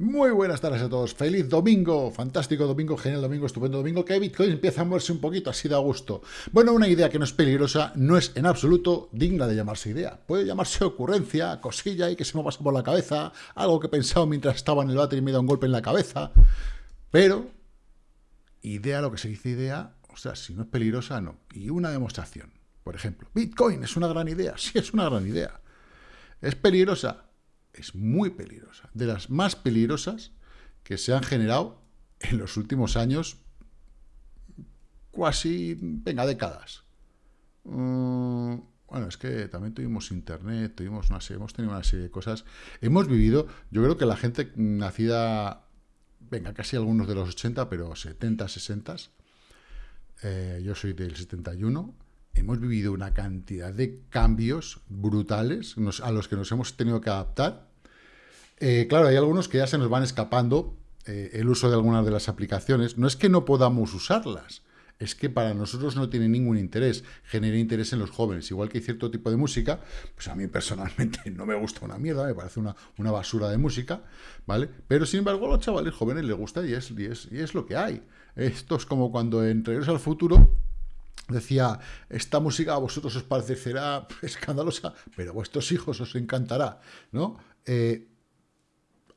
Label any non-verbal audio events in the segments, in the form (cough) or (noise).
Muy buenas tardes a todos, feliz domingo, fantástico domingo, genial domingo, estupendo domingo, que Bitcoin empieza a moverse un poquito así de a gusto. Bueno, una idea que no es peligrosa, no es en absoluto digna de llamarse idea. Puede llamarse ocurrencia, cosilla y que se me pasa por la cabeza, algo que he pensado mientras estaba en el váter y me da un golpe en la cabeza, pero idea, lo que se dice idea, o sea, si no es peligrosa, no. Y una demostración, por ejemplo, Bitcoin es una gran idea, sí es una gran idea. ¿Es peligrosa? es muy peligrosa, de las más peligrosas que se han generado en los últimos años, casi, venga, décadas. Mm, bueno, es que también tuvimos internet, tuvimos una serie, hemos tenido una serie de cosas. Hemos vivido, yo creo que la gente nacida, venga, casi algunos de los 80, pero 70, 60, eh, yo soy del 71, hemos vivido una cantidad de cambios brutales a los que nos hemos tenido que adaptar eh, claro, hay algunos que ya se nos van escapando eh, el uso de algunas de las aplicaciones. No es que no podamos usarlas, es que para nosotros no tiene ningún interés, genera interés en los jóvenes. Igual que hay cierto tipo de música, pues a mí personalmente (laughs) no me gusta una mierda, me parece una, una basura de música, ¿vale? Pero sin embargo a los chavales jóvenes les gusta y es, y es, y es lo que hay. Esto es como cuando en Regreso al Futuro decía, esta música a vosotros os parecerá (laughs) escandalosa, pero a vuestros hijos os encantará, ¿no? Eh,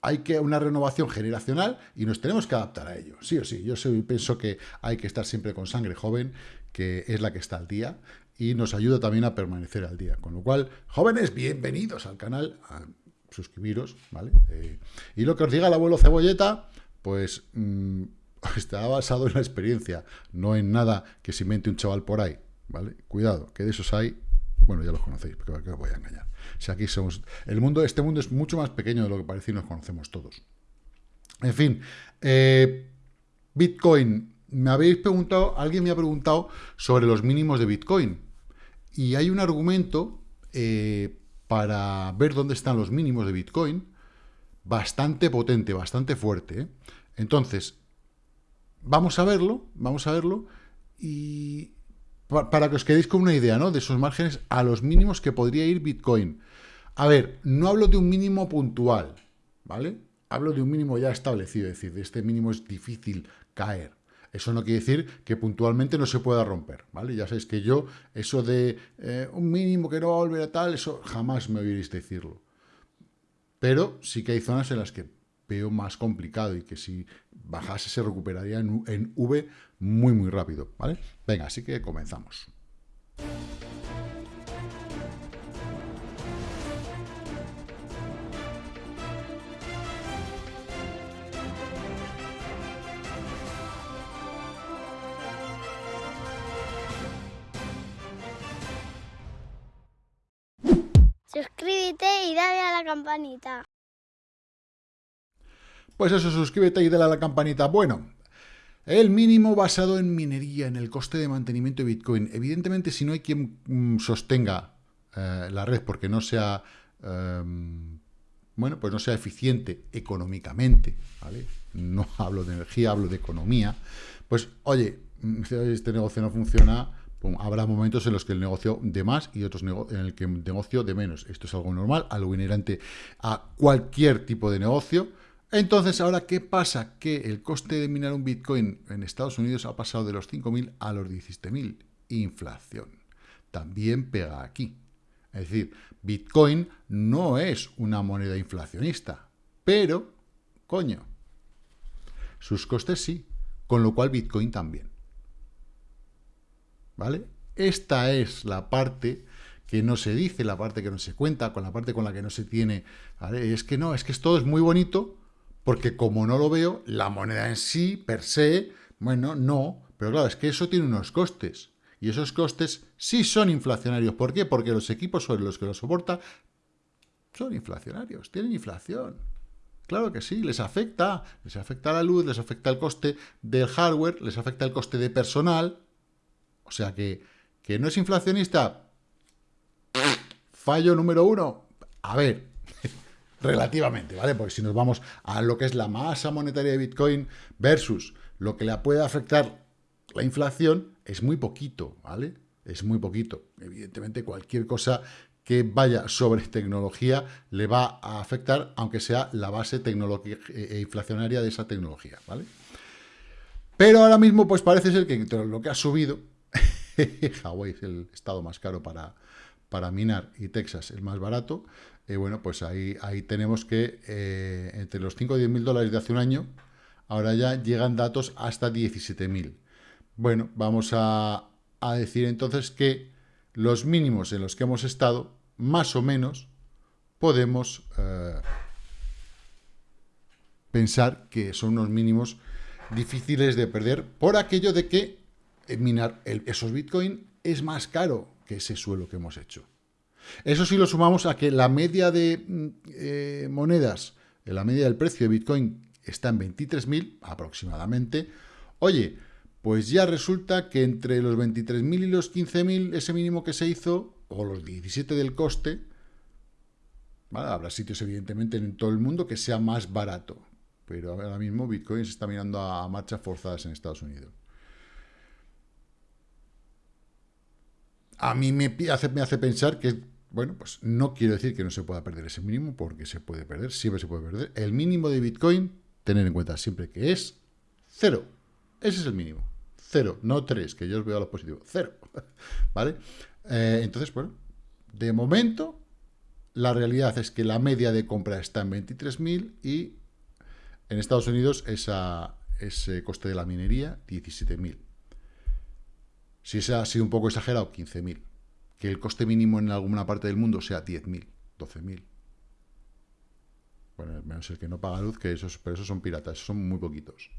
hay que una renovación generacional y nos tenemos que adaptar a ello. Sí o sí, yo soy, pienso que hay que estar siempre con sangre joven, que es la que está al día, y nos ayuda también a permanecer al día. Con lo cual, jóvenes, bienvenidos al canal, suscribiros, ¿vale? Eh, y lo que os diga el abuelo Cebolleta, pues mm, (laughs) está basado en la experiencia, no en nada que se invente un chaval por ahí, ¿vale? Cuidado, que de esos hay, bueno, ya los conocéis, porque os voy a engañar. Si aquí somos... El mundo, este mundo es mucho más pequeño de lo que parece y nos conocemos todos. En fin, eh, Bitcoin. Me habéis preguntado, alguien me ha preguntado sobre los mínimos de Bitcoin. Y hay un argumento eh, para ver dónde están los mínimos de Bitcoin bastante potente, bastante fuerte. ¿eh? Entonces, vamos a verlo, vamos a verlo y para que os quedéis con una idea, ¿no? De esos márgenes a los mínimos que podría ir Bitcoin. A ver, no hablo de un mínimo puntual, ¿vale? Hablo de un mínimo ya establecido, es decir, de este mínimo es difícil caer. Eso no quiere decir que puntualmente no se pueda romper, ¿vale? Ya sabéis que yo, eso de eh, un mínimo que no va a volver a tal, eso jamás me oiréis decirlo. Pero sí que hay zonas en las que veo más complicado y que si bajase se recuperaría en, en V muy, muy rápido, ¿vale? Venga, así que comenzamos. Suscríbete y dale a la campanita. Pues eso, suscríbete y dale a la campanita. Bueno, el mínimo basado en minería, en el coste de mantenimiento de Bitcoin. Evidentemente, si no hay quien mm, sostenga eh, la red porque no sea, em, bueno, pues no sea eficiente económicamente. No (laughs) hablo de energía, hablo de economía. Pues, oye, mm, este negocio no funciona, habrá momentos en los que el negocio de más y otros en el que el negocio de menos. Esto es algo normal, algo inherente a cualquier tipo de negocio. Entonces, ahora, ¿qué pasa? Que el coste de minar un Bitcoin en Estados Unidos ha pasado de los 5.000 a los 17.000. Inflación. También pega aquí. Es decir, Bitcoin no es una moneda inflacionista, pero, coño, sus costes sí, con lo cual Bitcoin también. ¿Vale? Esta es la parte que no se dice, la parte que no se cuenta, con la parte con la que no se tiene. ¿vale? Es que no, es que esto es muy bonito, porque como no lo veo, la moneda en sí, per se, bueno, no, pero claro, es que eso tiene unos costes, y esos costes sí son inflacionarios. ¿Por qué? Porque los equipos sobre los que lo soporta son inflacionarios, tienen inflación. Claro que sí, les afecta, les afecta la luz, les afecta el coste del hardware, les afecta el coste de personal, o sea que, que no es inflacionista, fallo número uno. A ver, relativamente, ¿vale? Porque si nos vamos a lo que es la masa monetaria de Bitcoin versus lo que le puede afectar la inflación, es muy poquito, ¿vale? Es muy poquito. Evidentemente, cualquier cosa que vaya sobre tecnología le va a afectar, aunque sea la base e inflacionaria de esa tecnología, ¿vale? Pero ahora mismo, pues parece ser que lo que ha subido, (laughs) Hawái es el estado más caro para, para minar y Texas el más barato, eh, bueno, pues ahí, ahí tenemos que eh, entre los 5 y 10 mil dólares de hace un año, ahora ya llegan datos hasta 17 mil. Bueno, vamos a, a decir entonces que los mínimos en los que hemos estado, más o menos, podemos eh, pensar que son unos mínimos difíciles de perder por aquello de que minar esos Bitcoin es más caro ese suelo que hemos hecho. Eso sí lo sumamos a que la media de mm, eh, monedas, la media del precio de Bitcoin está en 23.000 aproximadamente. Oye, pues ya resulta que entre los 23.000 y los 15.000, ese mínimo que se hizo, o los 17 del coste, habrá sitios evidentemente en todo el mundo que sea más barato. Pero ahora mismo Bitcoin se está mirando a marchas forzadas en Estados Unidos. A mí me hace, pensar que, bueno, pues no quiero decir que no se pueda perder ese mínimo, porque se puede perder, siempre se puede perder. El mínimo de Bitcoin, tener en cuenta siempre que es cero. Ese es el mínimo. Cero, no tres, que yo os veo a los positivos. Cero. (laughs) ¿Vale? Eh, entonces, bueno, de momento, la realidad es que la media de compra está en 23.000 y en Estados Unidos esa, ese coste de la minería, 17.000. Si ese ha sido un poco exagerado, 15.000. Que el coste mínimo en alguna parte del mundo sea 10.000, 12.000. Bueno, menos el que no paga luz, que esos, pero esos son piratas, son muy poquitos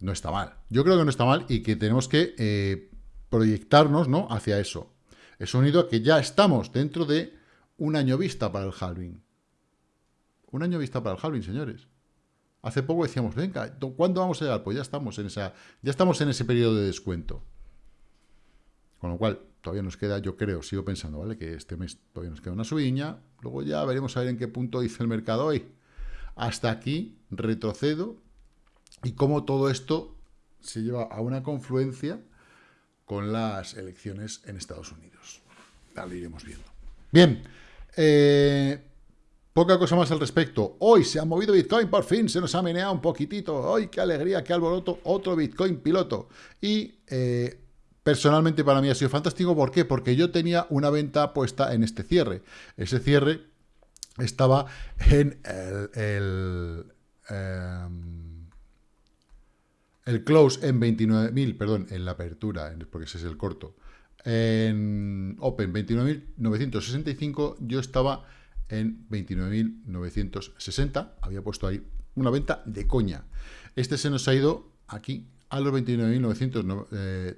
no está mal. Yo creo que no está mal y que tenemos que eh, proyectarnos ¿no? hacia eso. He unido que ya estamos dentro de un año vista para el halving. Un año vista para el halving, señores. Hace poco decíamos, venga, ¿cuándo vamos a llegar? Pues ya estamos en esa, ya estamos en ese periodo de descuento. Con lo cual, todavía nos queda, yo creo, sigo pensando, ¿vale? Que este mes todavía nos queda una subiña. Luego ya veremos a ver en qué punto dice el mercado hoy. Hasta aquí retrocedo y cómo todo esto se lleva a una confluencia con las elecciones en Estados Unidos. Ya lo iremos viendo. Bien, eh, poca cosa más al respecto. Hoy se ha movido Bitcoin, por fin se nos ha meneado un poquitito. ¡Ay, qué alegría, qué alboroto! Otro Bitcoin piloto. Y eh, personalmente para mí ha sido fantástico. ¿Por qué? Porque yo tenía una venta puesta en este cierre. Ese cierre estaba en el... Em, el close en 29.000, perdón, en la apertura, porque ese es el corto. En Open 29.965, yo estaba en 29.960. Había puesto ahí una venta de coña. Este se nos ha ido aquí a los 29.900... Eh,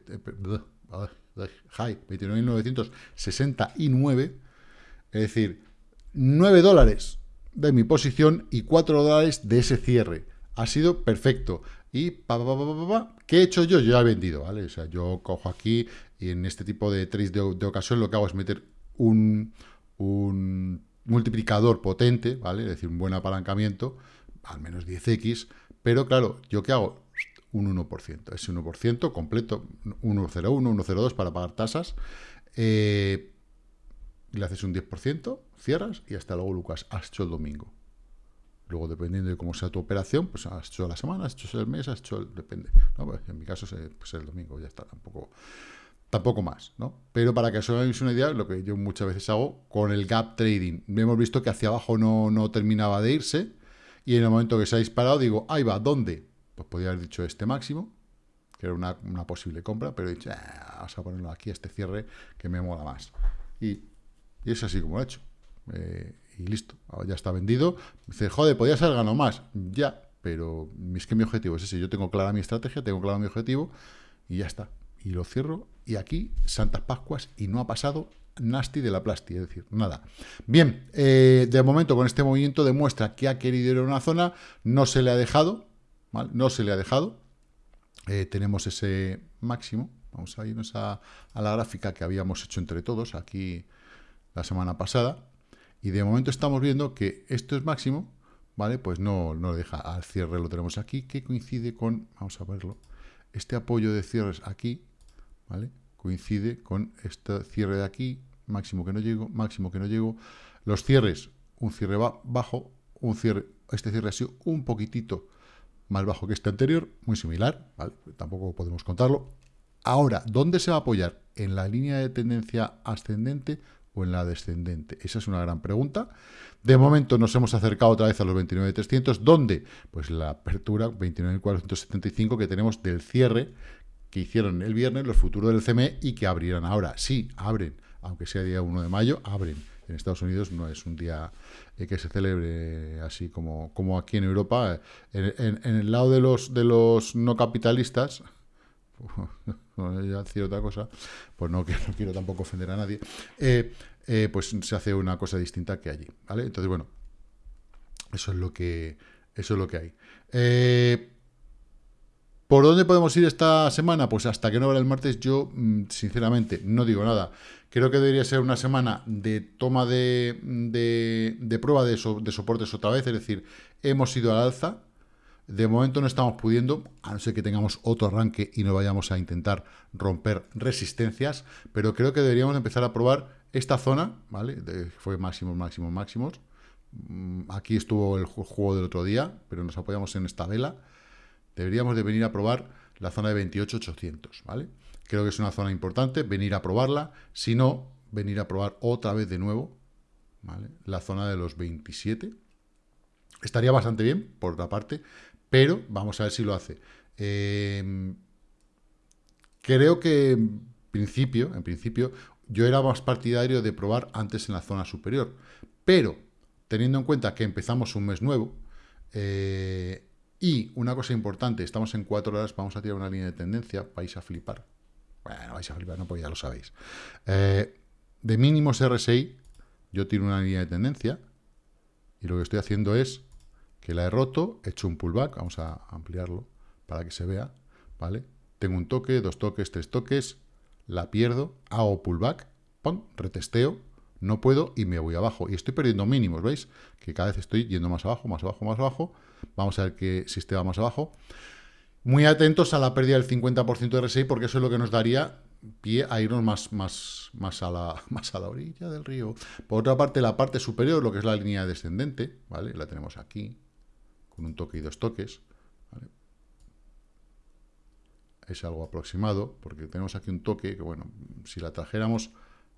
high, 29.969. Es decir, 9 dólares de mi posición y 4 dólares de ese cierre. Ha sido perfecto. Y pa, ¿qué he hecho yo? Yo ya he vendido, ¿vale? O sea, yo cojo aquí y en este tipo de trades de, ocasión lo que hago es meter un, un multiplicador potente, ¿vale? Es decir, un buen apalancamiento, al menos 10x, pero claro, ¿yo qué hago? Un 1%, ese 1% completo, 1,01, 1,02 para pagar tasas, eh, le haces un 10%, cierras y hasta luego, Lucas, has hecho el domingo. Luego, dependiendo de cómo sea tu operación, pues has hecho la semana, has hecho el mes, has hecho el... depende. Pues, en mi caso, es pues, el domingo, ya está, tampoco, tampoco más, ¿no? Pero para que os hagáis una idea, lo que yo muchas veces hago con el gap trading. Hemos visto que hacia abajo no, no terminaba de irse, y en el momento que se ha disparado, digo, ahí va, ¿dónde? Pues podría haber dicho este máximo, que era una, posible compra, pero he dicho, ah, vamos a ponerlo aquí, este cierre, que me mola más. Y, y es así como lo he hecho. Eh, y listo, ya está vendido. Dice, joder, podía ser ganado más. Ya, pero es que mi objetivo es ese. Yo tengo clara mi estrategia, tengo claro mi objetivo y ya está. Y lo cierro. Y aquí, Santas Pascuas, y no ha pasado nasty de la plasti, es decir, nada. Bien, eh, de momento con este movimiento demuestra que ha querido ir a una zona, no se le ha dejado, ¿vale? No se le ha dejado. Eh, tenemos ese máximo. Vamos a irnos a la gráfica que habíamos hecho entre todos aquí la semana pasada. Y de momento estamos viendo que esto es máximo, ¿vale? Pues no, no lo deja. Al cierre lo tenemos aquí, que coincide con, vamos a verlo, este apoyo de cierres aquí, ¿vale? Coincide con este cierre de aquí, máximo que no llego, máximo que no llego. Los cierres, un cierre bajo, un cierre, este cierre ha sido un poquitito más bajo que este anterior, muy similar, ¿vale? Tampoco podemos contarlo. Ahora, ¿dónde se va a apoyar? ¿En la línea de tendencia ascendente o en la descendente? Esa es una gran pregunta. De momento nos hemos acercado otra vez a los 29.300. ¿Dónde? Pues la apertura 29.475 que tenemos del cierre que hicieron el viernes los futuros del CME y que abrirán ahora. Sí, abren, aunque sea día 1 de mayo, abren. En Estados Unidos no es un día eh, que se celebre así como, como aquí en Europa. En, el lado de los, de los no capitalistas, (laughs) ya otra cosa, pues no, quiero tampoco ofender a nadie, eh, eh, pues se hace una cosa distinta que allí, ¿vale? Entonces, bueno, eso es lo que, eso es lo que hay. ¿Por dónde podemos ir esta semana? Pues hasta que no abra el martes, yo, mm, sinceramente, no digo nada. Creo que debería ser una semana de toma de, de, prueba de, de soportes otra vez, es decir, hemos ido al alza, de momento no estamos pudiendo, a no ser que tengamos otro arranque y no vayamos a intentar romper resistencias, pero creo que deberíamos empezar a probar esta zona, ¿vale? fue máximos, máximos, máximos. Aquí estuvo el juego del otro día, pero nos apoyamos en esta vela. Deberíamos de venir a probar la zona de 28,800, ¿vale? Creo que es una zona importante, venir a probarla. Si no, venir a probar otra vez de nuevo, ¿vale? La zona de los 27. Estaría bastante bien, por otra parte, pero vamos a ver si lo hace. Em, creo que en principio, en principio, yo era más partidario de probar antes en la zona superior, pero teniendo en cuenta que empezamos un mes nuevo, eh, y una cosa importante, estamos en cuatro horas, vamos a tirar una línea de tendencia, vais a flipar. Bueno, vais a flipar, no, pues ya lo sabéis. Eh, de mínimos RSI, yo tiro una línea de tendencia, y lo que estoy haciendo es que la he roto, he hecho un pullback, vamos a ampliarlo para que se vea, ¿vale? Tengo un toque, dos toques, tres toques, la pierdo, hago pullback, ¡pum! retesteo, no puedo y me voy abajo. Y estoy perdiendo mínimos, ¿veis? Que cada vez estoy yendo más abajo, más abajo, más abajo. Vamos a ver qué sistema más abajo. Muy atentos a la pérdida del 50% de RSI porque eso es lo que nos daría pie a irnos más, más, más, a la, (laughs) más a la orilla del río. Por otra parte, la parte superior, lo que es la línea descendente, ¿vale? La tenemos aquí, con un toque y dos toques. Es algo aproximado, porque tenemos aquí un toque que, bueno, si la trajéramos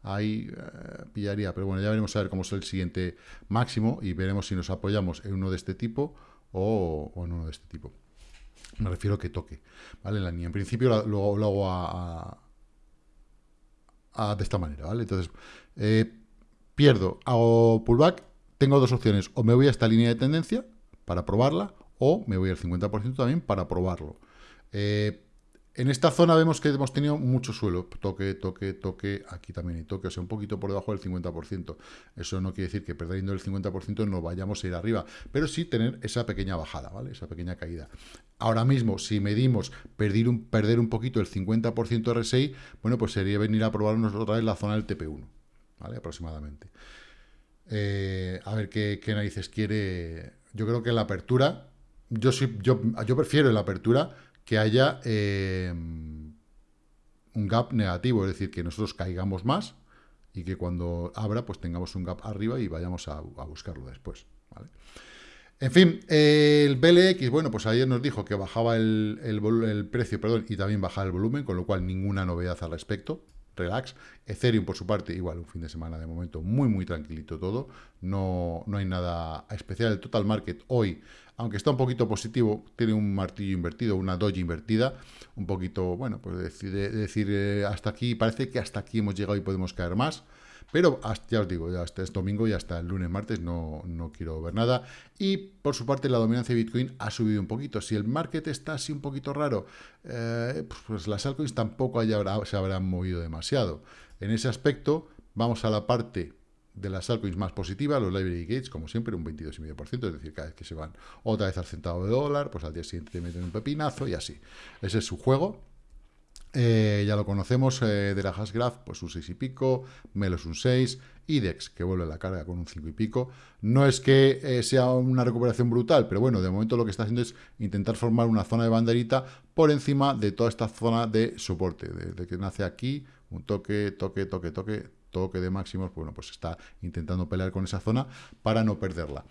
ahí, eh, pillaría. Pero bueno, ya veremos a ver cómo es el siguiente máximo y veremos si nos apoyamos en uno de este tipo o, en uno de este tipo. Me refiero a que toque, ¿vale? La línea. En principio lo, hago a, de esta manera, ¿vale? Entonces, eh, pierdo, hago pullback, tengo dos opciones. O me voy a esta línea de tendencia, para probarla, o me voy al 50% también para probarlo. Eh, en esta zona vemos que hemos tenido mucho suelo, toque, toque, toque, aquí también hay toque, o sea, un poquito por debajo del 50%. Eso no quiere decir que perdiendo el 50% no vayamos a ir arriba, pero sí tener esa pequeña bajada, ¿vale? Esa pequeña caída. Ahora mismo, si medimos perder un, perder un poquito el 50% RSI, bueno, pues sería venir a probarnos otra vez la zona del TP1, ¿vale? Aproximadamente. Eh, a ver qué, qué narices quiere yo creo que la apertura, yo, sí, yo, yo prefiero la apertura que haya eh, un gap negativo, es decir, que nosotros caigamos más y que cuando abra, pues tengamos un gap arriba y vayamos a, buscarlo después. En fin, el BLX, bueno, pues ayer nos dijo que bajaba el, el, precio, perdón, y también bajaba el volumen, con lo cual ninguna novedad al respecto relax. Ethereum, por su parte, igual un fin de semana de momento muy, muy tranquilito todo. No, no hay nada especial. El total market hoy, aunque está un poquito positivo, tiene un martillo invertido, una doji invertida. Un poquito, bueno, pues decir, decir eh, hasta aquí, parece que hasta aquí hemos llegado y podemos caer más. Pero ya os digo, hasta es domingo y hasta el lunes, martes no, no quiero ver nada. Y por su parte la dominancia de Bitcoin ha subido un poquito. Si el market está así un poquito raro, eh, pues las altcoins tampoco se habrán movido demasiado. En ese aspecto, vamos a la parte de las altcoins más positivas, los library gates, como siempre, un 22,5%, es decir, cada vez que se van otra vez al centavo de dólar, pues al día siguiente te meten un pepinazo y así. Ese es su juego. Eh, ya lo conocemos eh, de la Hashgraph, pues un 6 y pico, Melos un 6, IDEX que vuelve la carga con un 5 y pico. No es que eh, sea una recuperación brutal, pero bueno, de momento lo que está haciendo es intentar formar una zona de banderita por encima de toda esta zona de soporte, desde que nace aquí, un toque, toque, toque, toque, toque de máximos, bueno, pues está intentando pelear con esa zona para no perderla.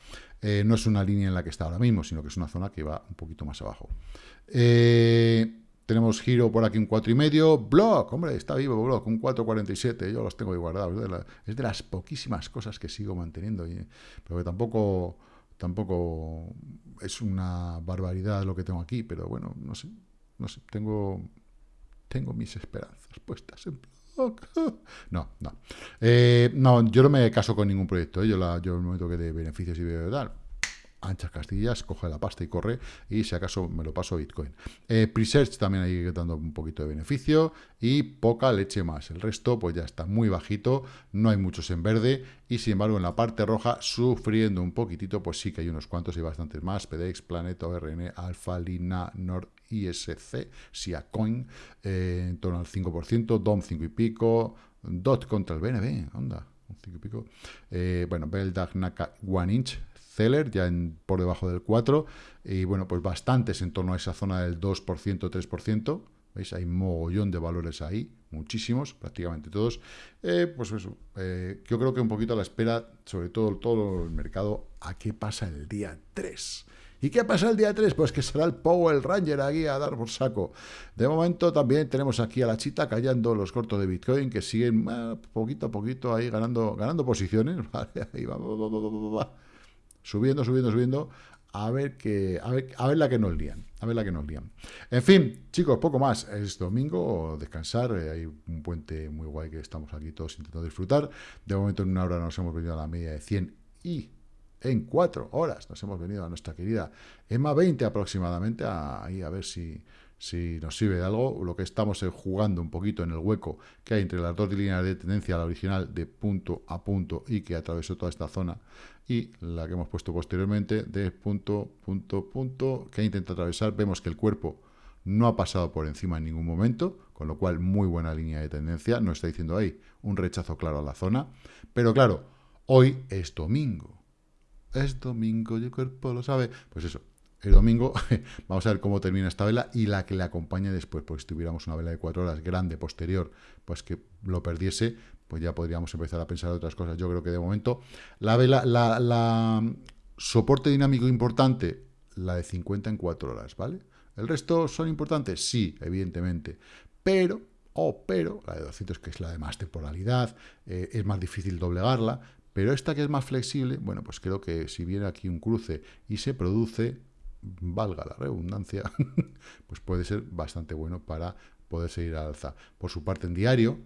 no es una línea en la que está ahora mismo, sino que es una zona que va un poquito más abajo. Eh, tenemos giro por aquí un 4,5. Block, hombre, está vivo Block, un 4,47. Yo los tengo ahí guardados. Es de, las poquísimas cosas que sigo manteniendo. pero que tampoco, tampoco es una barbaridad lo que tengo aquí. Pero bueno, no sé. No sé. Tengo, tengo mis esperanzas puestas en Block. (laughs) No, no. Eh, no, yo no me caso con ningún proyecto. ¿eh? Yo, la, yo el momento que de beneficios y veo tal anchas castillas, coge la pasta y corre, y si acaso me lo paso a Bitcoin. Eh, Presearch también ahí dando un poquito de beneficio, y poca leche más. El resto, pues ya está muy bajito, no hay muchos en verde, y sin embargo en la parte roja, sufriendo un poquitito, pues sí que hay unos cuantos y bastantes más, PDX, Planet, ORN, Alpha, Lina, Nord, ISC, Siacoin, eh, en torno al 5%, DOM 5 y pico, DOT contra el BNB, onda, un 5 y pico, eh, bueno, Beldag, Naka, One Inch, Zeller, ya en, por debajo del 4, y bueno, pues bastantes en torno a esa zona del 2%, 3%, ¿veis? Hay mogollón de valores ahí, muchísimos, prácticamente todos. Eh, pues eso, eh, yo creo que un poquito a la espera, sobre todo todo el mercado, a qué pasa el día 3. ¿Y qué pasa el día 3? Pues que será el Power Ranger aquí a dar por saco. De momento también tenemos aquí a la chita callando los cortos de Bitcoin que siguen poquito a poquito ahí ganando, ganando posiciones. (laughs) Ahí va, va, subiendo, subiendo, subiendo, a ver, que, a ver, a ver la que nos lían, a ver la que nos lían. En fin, chicos, poco más, es domingo, descansar, eh, hay un puente muy guay que estamos aquí todos intentando disfrutar, de momento en una hora nos hemos venido a la media de 100 y en cuatro horas nos hemos venido a nuestra querida EMA 20 aproximadamente, ahí a ver si, si nos sirve de algo, lo que estamos es jugando un poquito en el hueco que hay entre las dos líneas de tendencia, la original de punto a punto y que atravesó toda esta zona, y la que hemos puesto posteriormente de punto, punto, punto, que intenta atravesar. Vemos que el cuerpo no ha pasado por encima en ningún momento, con lo cual muy buena línea de tendencia, no está diciendo ahí un rechazo claro a la zona, pero claro, hoy es domingo, es domingo y el cuerpo lo sabe, pues eso, el domingo (laughs) vamos a ver cómo termina esta vela y la que le acompañe después, pues si tuviéramos una vela de cuatro horas grande, posterior, pues que lo perdiese, pues ya podríamos empezar a pensar otras cosas. Yo creo que de momento la vela, la, soporte dinámico importante, la de 50 en 4 horas, ¿vale? ¿El resto son importantes? Sí, evidentemente. Pero, oh, pero, la de 200 que es la de más temporalidad, eh, es más difícil doblegarla, pero esta que es más flexible, bueno, pues creo que si viene aquí un cruce y se produce, valga la redundancia, (laughs) pues puede ser bastante bueno para poder seguir al alza. Por su parte en diario,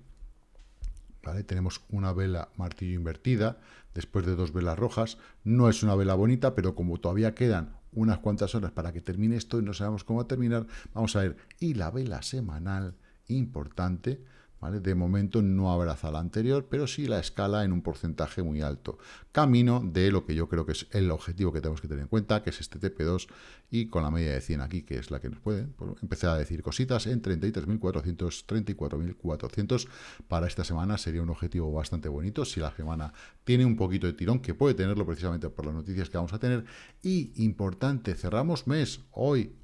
tenemos una vela martillo invertida, después de dos velas rojas. No es una vela bonita, pero como todavía quedan unas cuantas horas para que termine esto y no sabemos cómo terminar, vamos a ver. Y la vela semanal, importante, de momento no abraza la anterior, pero sí la escala en un porcentaje muy alto. Camino de lo que yo creo que es el objetivo que tenemos que tener en cuenta, que es este TP2, y con la media de 100 aquí, que es la que nos puede pues, empezar a decir cositas en 33.400, 34.400. Para esta semana sería un objetivo bastante bonito, si la semana tiene un poquito de tirón, que puede tenerlo precisamente por las noticias que vamos a tener. Y importante, cerramos mes, hoy,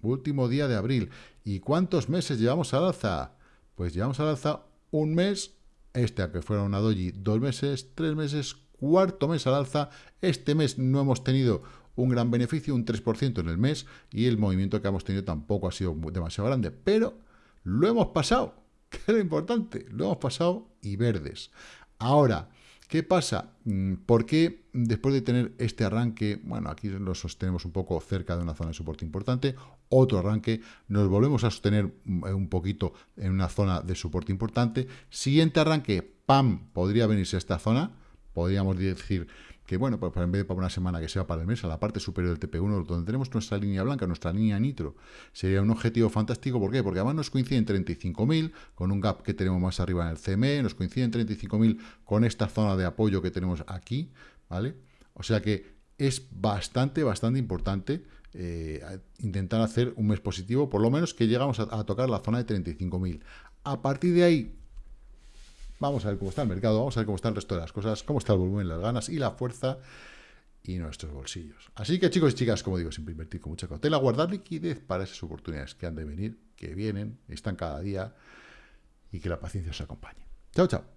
último día de abril. ¿Y cuántos meses llevamos al alza? Pues llevamos al alza un mes, este a que fuera una doji, dos meses, tres meses, cuarto mes al alza. Este mes no hemos tenido un gran beneficio, un 3% en el mes, y el movimiento que hemos tenido tampoco ha sido demasiado grande, pero lo hemos pasado, (laughs) que es lo importante, lo hemos pasado y verdes. Ahora, ¿Qué pasa? Mm, ¿Por qué después de tener este arranque, bueno, aquí lo sostenemos un poco cerca de una zona de soporte importante, otro arranque, nos volvemos a sostener mm, un poquito en una zona de soporte importante, siguiente arranque, ¡pam!, podría venirse a esta zona, podríamos decir que bueno, pues en vez de para una semana que sea para el mes, a la parte superior del TP1, donde tenemos nuestra línea blanca, nuestra línea nitro, sería un objetivo fantástico. ¿Por qué? Porque además nos coincide en 35.000, con un gap que tenemos más arriba en el CME, nos coincide en 35.000 con esta zona de apoyo que tenemos aquí, ¿vale? O sea que es bastante, bastante importante eh, intentar hacer un mes positivo, por lo menos que llegamos a, tocar la zona de 35.000. A partir de ahí, vamos a ver cómo está el mercado, vamos a ver cómo está el resto de las cosas, cómo está el volumen, las ganas y la fuerza y nuestros bolsillos. Así que chicos y chicas, como digo, siempre invertir con mucha cautela, guardar liquidez para esas oportunidades que han de venir, que vienen, están cada día y que la paciencia os acompañe. Chao, chao.